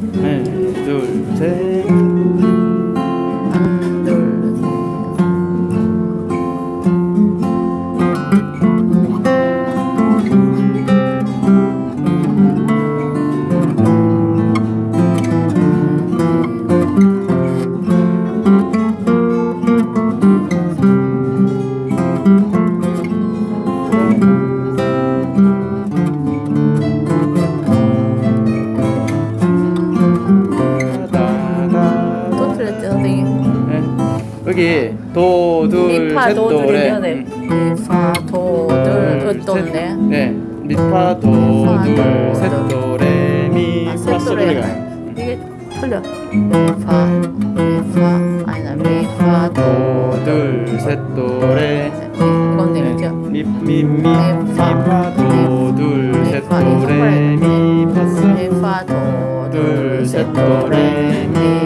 하나 둘셋 여기 도둘 미파 셋도레 도둘이면 돼. 미파 도둘 으또네. 네. 미파 미파, 도둘 도, 셋도레 아, 미파 셋도레. 소리가. 이게 틀려. 미파 미파. 아니다 미파 도 둘 셋 도 레 이건 내밀죠. 미미 미 미파, 미파 도둘 미파, 셋도 레 미파. 솔 미파 도둘 둘, 셋, 셋, 도, 도, 레, 미,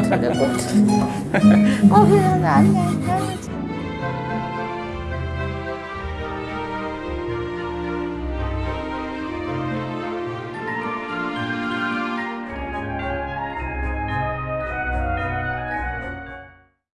틀렸고. 어, 미안해, 안녕.